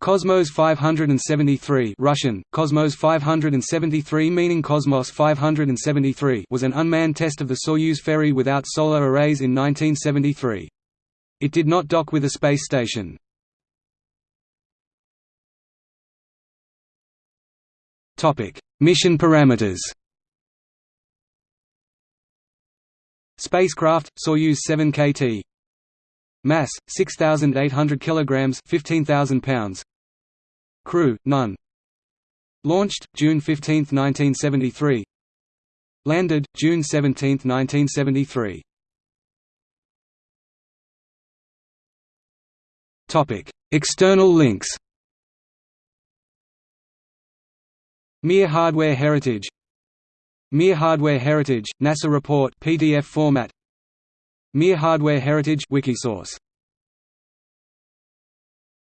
Cosmos 573 Russian, Cosmos 573 meaning Cosmos 573 was an unmanned test of the Soyuz ferry without solar arrays in 1973. It did not dock with a space station. Mission parameters Spacecraft, Soyuz 7 KT Mass 6800 kilograms 15000 pounds. Crew none. Launched June 15, 1973 Landed June 17, 1973 Topic. External links. Mir Hardware Heritage. Mir Hardware Heritage, NASA report PDF format Mir Hardware Heritage Wikisource